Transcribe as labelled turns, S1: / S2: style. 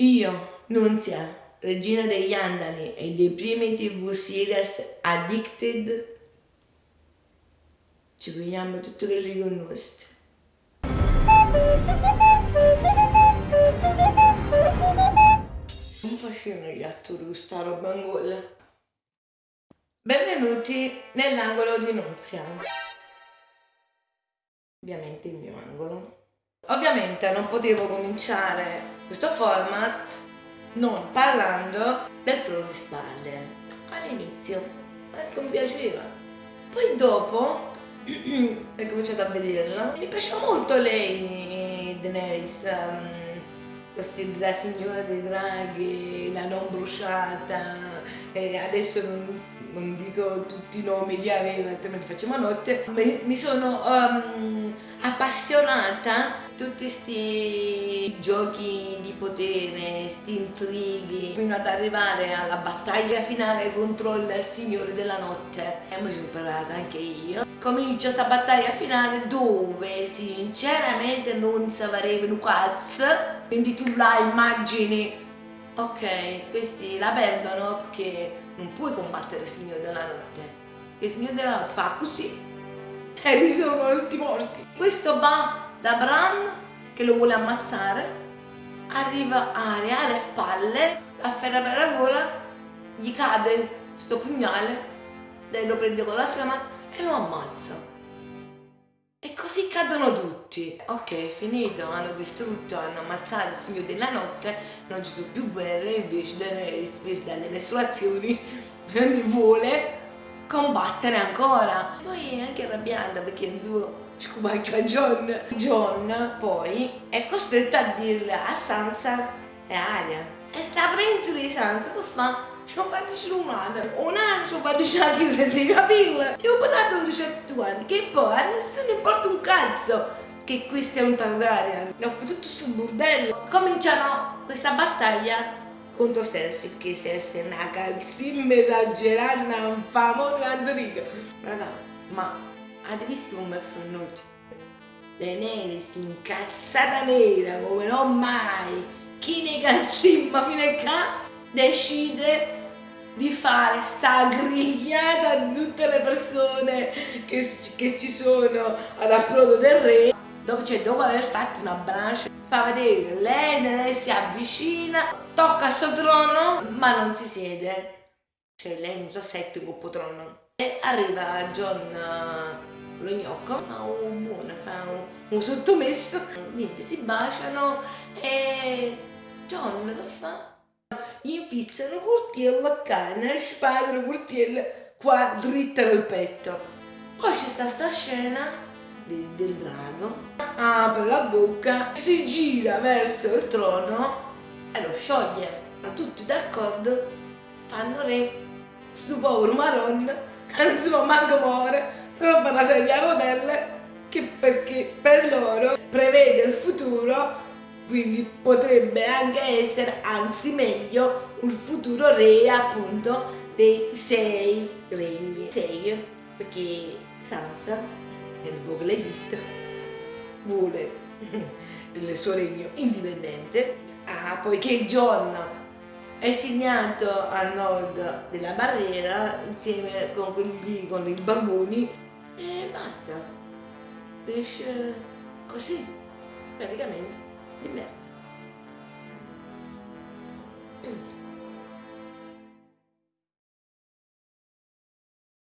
S1: Io, Nunzia, regina degli Andali e dei primi tv series Addicted, ci vogliamo tutti quelli con nostri. Non facevano gli attori questa roba angola. Benvenuti nell'angolo di Nunzia. Ovviamente il mio angolo. Ovviamente non potevo cominciare questo format non parlando del trono di spalle all'inizio, ecco mi piaceva. Poi dopo ho cominciato a vederla mi piaceva molto lei, Daenerys, um, la signora dei draghi, la non bruciata, e adesso non, non, dico tutti i nomi che aveva, altrimenti facciamo notte, mi, mi sono um, appassionata tutti questi giochi di potere, questi intrighi, fino ad arrivare alla battaglia finale contro il Signore della Notte. E mi sono preparata anche io. Comincia questa battaglia finale dove sinceramente non saprei un cazzo, quindi tu la immagini, ok, questi la perdono perché non puoi combattere il Signore della Notte. Il Signore della Notte fa così e risolvono tutti morti. Questo va da Bran che lo vuole ammazzare arriva Aria alle spalle afferra per la gola gli cade sto pugnale lei lo prende con l'altra mano e lo ammazza così cadono tutti ok finito hanno distrutto hanno ammazzato il signore della notte non ci sono più guerre invece Daenerys presa dalle mestruazioni vuole combattere ancora poi è anche arrabbiata perché scubacchio a John. John poi è costretto a dirle a Sansa e Aria. E sta prince di Sansa che fa? Ci ho fatto umana. Un anno ci ho fatto anche senza capirla. Io ho parlato 18 anni, che poi a nessuno importa un cazzo che questo è un Targaryen. Ho tutto sul bordello. Cominciano questa battaglia contro Cersei, che Cersei è una calzimma esagerata, una famosa Andrica. Raga, ma avete visto come è venuto? Daenerys incazzata nera come non mai chi ne calzimma fino a qua decide di fare sta grigliata di tutte le persone che, che ci sono ad approdo del re. Dopo, cioè, dopo aver fatto una brancia fa vedere lei lei si avvicina tocca il suo trono ma non si siede. Cioè lei non sa sette coppo trono e arriva John lo gnocco, fa un buono, fa un, un sottomesso, niente, si baciano e John che fa? Gli infizzano il coltello a canna, spadano il coltello qua dritta nel petto. Poi c'è sta sta scena del, del drago, apre la bocca, si gira verso il trono e lo scioglie. Tutti d'accordo, fanno re, sto povero Maron, che non si può manco muovere, roba una sedia a rotelle che perché per loro prevede il futuro quindi potrebbe anche essere, anzi meglio, un futuro re appunto dei sei regni. Sei, perché Sansa, che è il fuoco leghista, vuole il suo regno indipendente, ah, poiché John è segnato a nord della barriera insieme con quelli con i bamboni e basta. Finisce così praticamente di